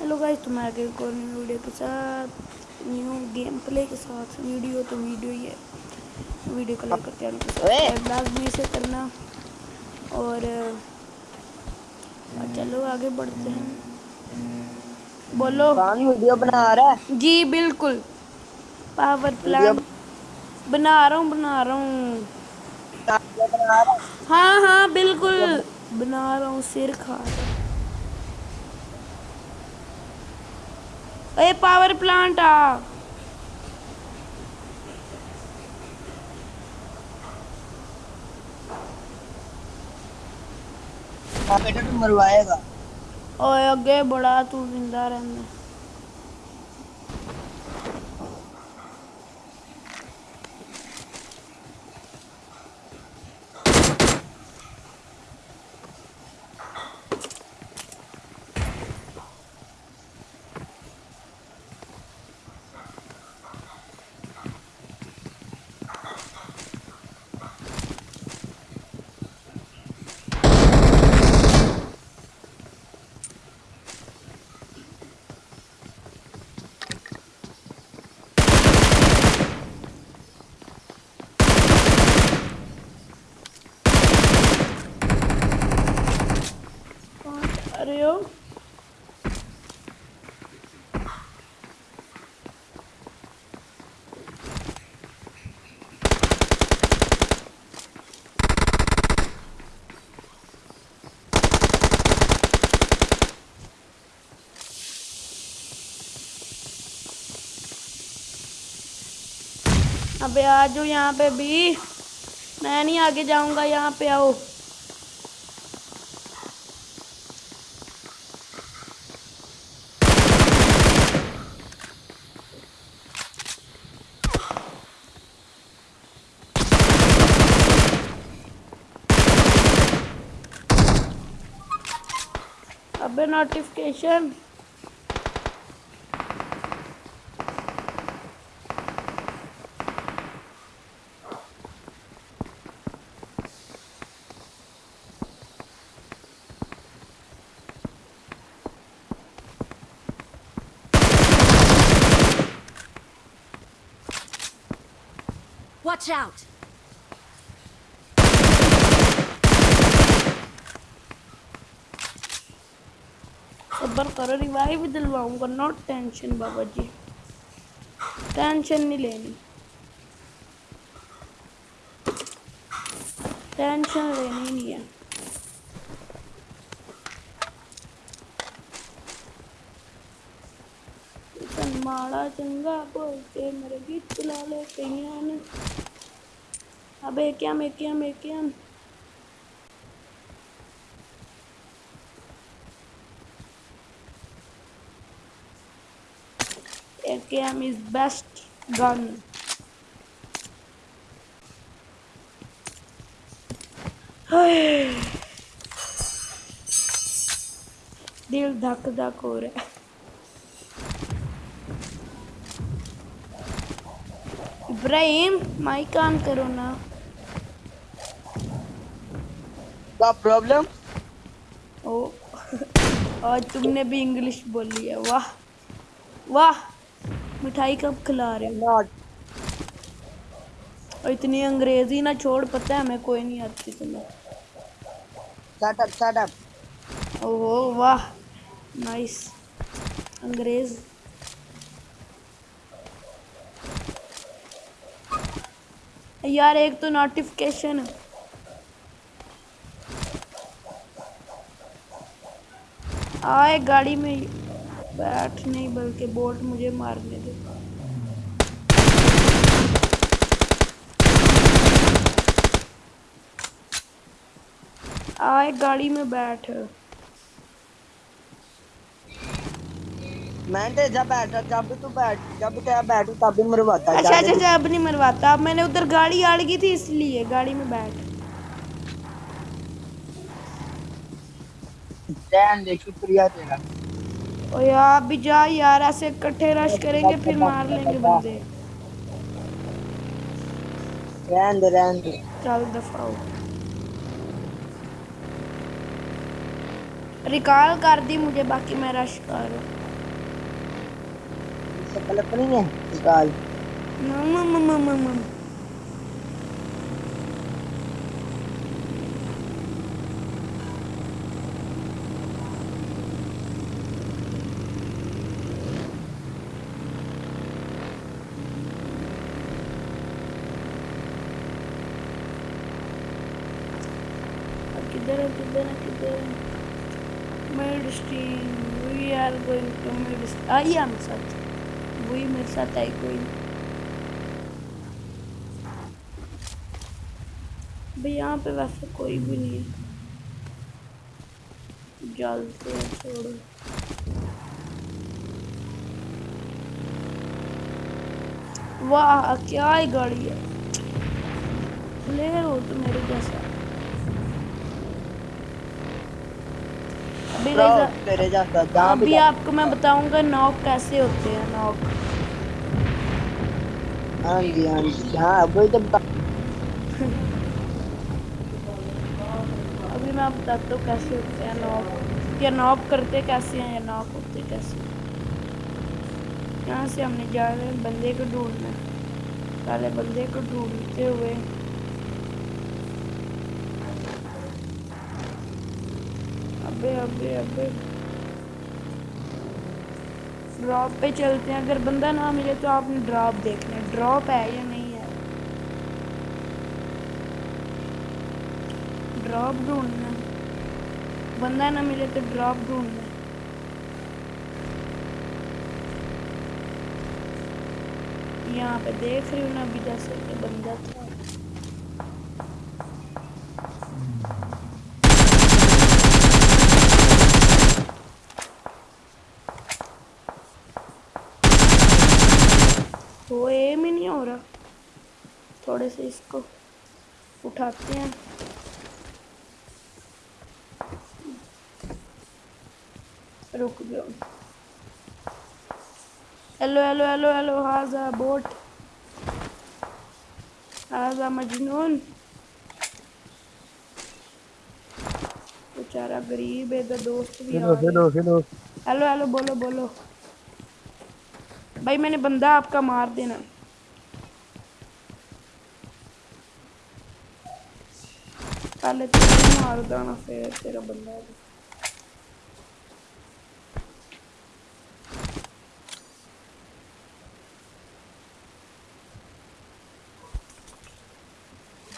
Hello guys تمہارا game اور video کے ساتھ نیو گیم پلے کے ساتھ ویڈیو تو ویڈیو یہ ویڈیو کو کرتے ہیں۔ بلاگ سے کرنا۔ اور چلو آگے بڑھتے ہیں۔ بولو۔ ویڈیو بنا رہا ہے۔ جی بالکل۔ پاور پلانٹ بنا رہا ہوں بنا رہا ہوں۔ ہاں ہاں بالکل۔ بنا رہا ہوں سر کھا رہا ہوں۔ اے پاور پلانٹ آ۔ مروائے گا۔ اگے بڑا تو زندہ رہنا یہاں آ جاؤ یہاں پہ بھی۔ میں نہیں آگے جاؤں گا، یہاں پہ آؤ۔ ابے نوٹیفکیشن Watch out! صبر کرو ریوائیو دلواؤں گا نوٹ ٹینشن بابا جی ٹینشن نہیں لینی ٹینشن لینی نہیں ہے چنگا بولتے مرگت لالے کہیان اب ایکیم ایکیم ایکیم ایکیم از بیسٹ گن۔ دل دھک دھک ہو رہا۔ ہے ابراہیم مائی کام کرو نا۔ کیا پرابلم آج تم نے بھی انگلش بولی ہے۔ واہ واہ مٹھائی کب کھلا رہے ہو؟ اور اتنی انگریزی نہ چھوڑ پتہ ہے ہمیں کوئی نہیں آتی تمہیں۔ شٹ اپ شٹ اپ واہ نائس۔ انگریز۔ یار، ایک تو نوٹیفیکیشن آئے گاڑی میں، بیٹھ نہیں، بلکہ بوٹ مجھے مارنے دے۔ آئے گاڑی میں بیٹھ۔ میں نے جب بیٹھا جب تو بیٹھ جب بیٹھو تب مرواتا اچھا اچھا اچھا اب نہیں مرواتا اب میں نے ادھر گاڑی تھی اس لیے گاڑی میں بیٹھ۔ دے شکریہ تیرا۔ او جا یار ایسے اکٹھے رش کریں گے پھر مار لیں گے بندے۔ رہن دے رہن دے چل دفعہ ریکال کر دی مجھے باقی میں رش کر رہا ہوں sa telepono niya. Igal. Mamamamamam. I am such. وہی میرے ساتھ آئی کوئی بھائی، یہاں پہ ویسے کوئی بھی نہیں جلتے چھوڑو۔ واہ، کیا ہی گاڑی ہے۔ لے رہو تو میرے جیسا۔ ابھی آپ کو میں بتاؤں گا نوک کیسے ہوتے ہیں نوک۔ ہاں جی ہاں جی ہاں ابھی میں بتاتا ہوں کیسے ہوتے ہیں نوک۔ یا نوک کرتے کیسے ہیں یا نوک ہوتے کیسے یہاں سے ہم نے بندے کو ڈھونڈنا۔ پہلے بندے کو ڈھونڈتے ہوئے پہ پہ پہ۔ ڈراپ پہ چلتے ہیں۔ اگر بندہ نہ ملے تو آپ نے ڈراپ دیکھنا ہے۔ ڈراپ ہے یا نہیں ہے؟ ڈراپ ڈھونڈنا بندہ نہ ملے تو ڈراپ ڈھونڈنا یہاں پہ دیکھ رہی ہوں نا، ابھی جیسے بندہ تھا۔ تھوڑے سے اس کو اٹھاتے ہیں۔ رک گیا ہیلو ہیلو ہیلو ہیلو ہاضا بوٹ۔ ہاضا مجنون۔ بیچارہ غریب ہے دوست بھی hello hello hello. Hello hello بولو بولو۔ بھائی میں نے بندہ آپ کا مار دینا۔ پہلے تیرے مار دانا پھر تیرا بندہ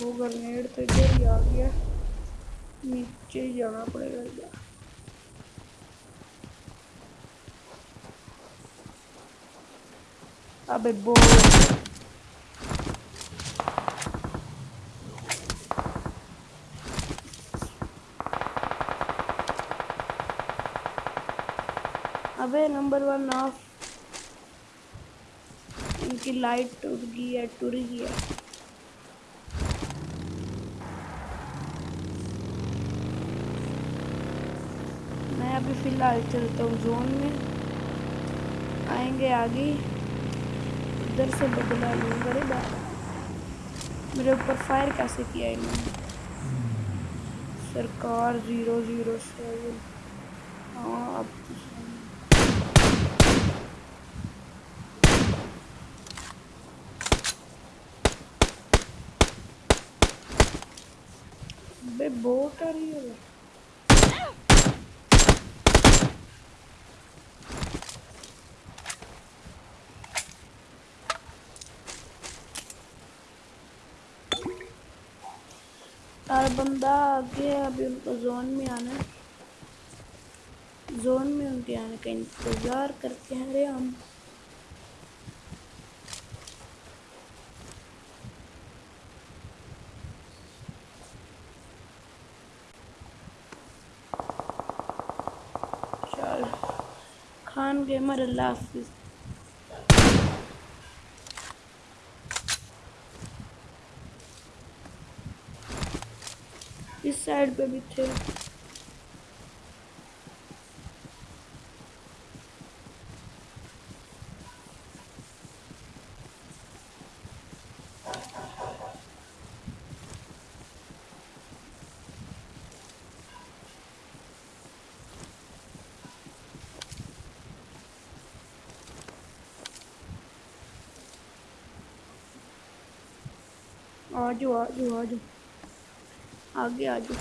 وہ گرنیڈ تو ادھر ہی آ گیا نیچے ہی جانا پڑے گا یار بول ابے نمبر ون آف۔ ان کی لائٹ ٹر گئی ہے ٹر گئی ہے۔ میں ابھی فی الحال چلتا ہوں زون میں۔ آئیں گے آگے۔ ادھر سے بدلا لوں، بڑے بات میرے اوپر فائر کیسے کیا انہوں نے؟ سرکار زیرو زیرو سیون۔ ہاں اب بوٹ آ رہی ہے بندہ آگے ابھی ان کو زون میں آنا ہے۔ زون میں ان کے آنے کا انتظار کرتے ہیں۔ رے ہم خان گیمر اللہ حافظ۔ اس سائڈ پہ بھی تھے۔ آجو آجو آجو۔ آگے، آجو۔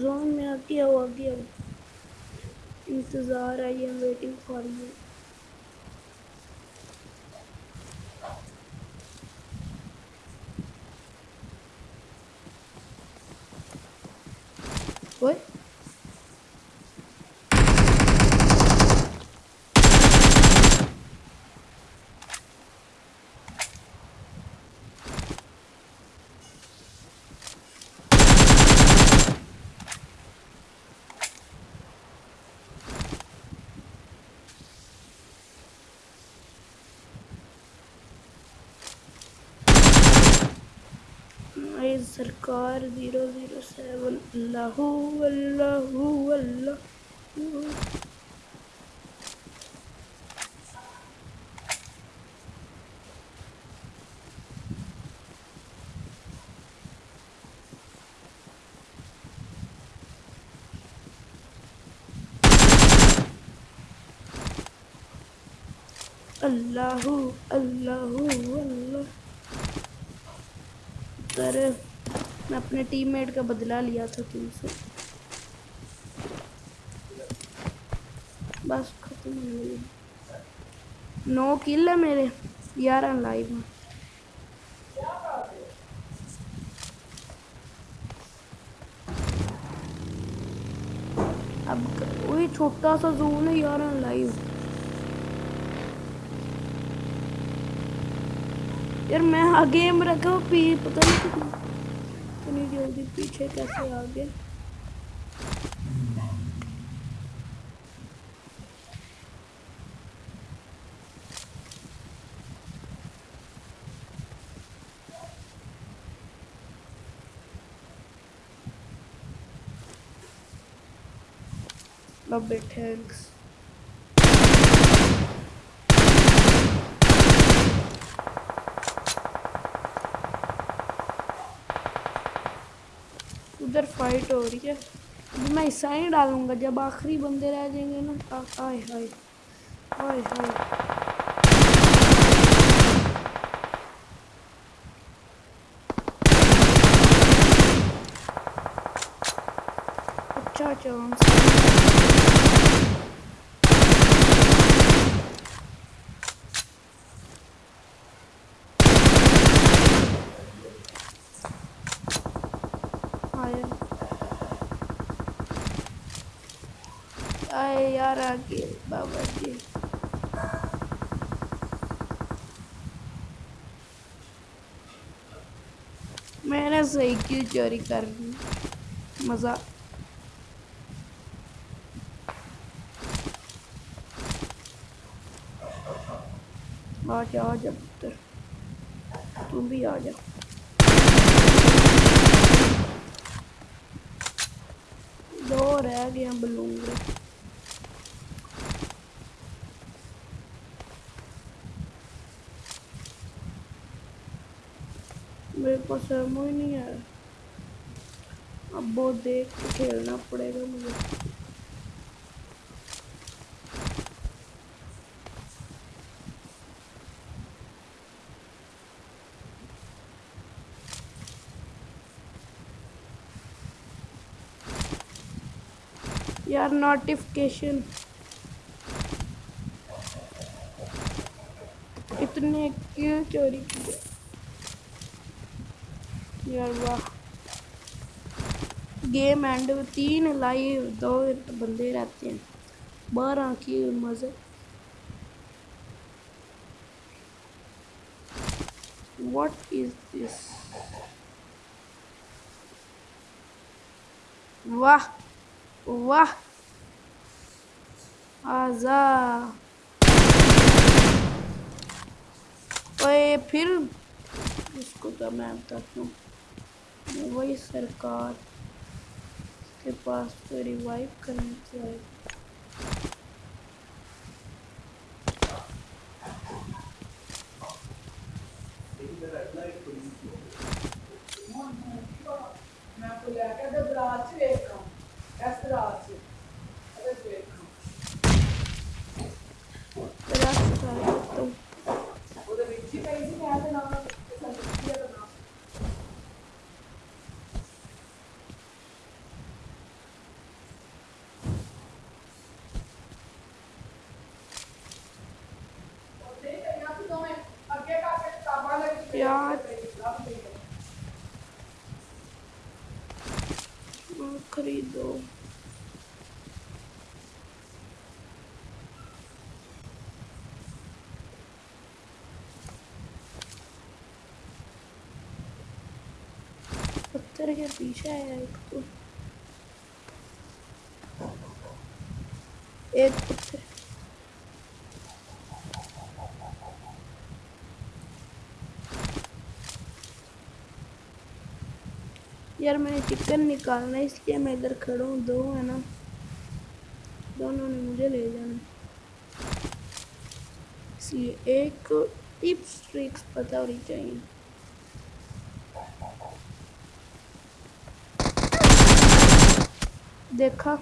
زون میں آگے آؤ آگے آؤ۔ انتظار آئیے ایم ویٹنگ فار یو سرکار زیرو زیرو سیون۔ اللہ اللہ اللہ۔ اللہ اللہ اللہ۔ کر میں اپنے ٹیم میٹ کا بدلہ لیا تھا تم سے۔ بس ختم ہو گیا نو کل ہے میرے، گیارہ لائیو ہیں۔ اب وہی چھوٹا سا زون ہے یار لائیو یار میں آگے میں رکھا پتہ نہیں جلدی پیچھے کیسے آگے گئے تھینکس ادھر فائٹ ہو رہی ہے۔ میں عیسائی ڈالوں گا، جب آخری بندے رہ جائیں گے نا۔ آئے ہائے ہائے ہائے اچھا اچھا یار آگے بابا جی میں نے صحیح کیوں چوری کر لی مزہ آ جا آ جا پتر تم بھی آ جا دو رہ گیا کو شرم ہی نہیں ہے اب وہ دیکھ کے کھیلنا پڑے گا مجھے یار نوٹیفکیشن اتنے کیوں چوری کی یار گیم اینڈ تین لائیو دو بندے رہتے ہیں بارہ کی مزے واٹ از دس واہ واہ آزا پھر اس کو تو میں بتاتا ہوں وہی سرکار کے پاس تو ریوائیو کرنی چاہیے۔ میں آپ کو لے ہاں، خریدو پتھر کے پیچھے ایک تو ایک پتھر یار میں نے چکن نکالنا ہے اس لیے میں ادھر کھڑا ہوں دو ہے نا دونوں نے مجھے لے جانا اس لیے ایک ٹپس ٹرکس پتہ ہونی چاہیے دیکھا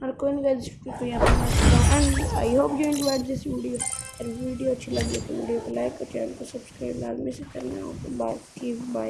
اور کوئی نہیں گائز کو and I hope you enjoyed this video اگر ویڈیو اچھی لگی تو ویڈیو کو لائک اور چینل کو سبسکرائب لازمی سے کرنا ہو تو باقی بائے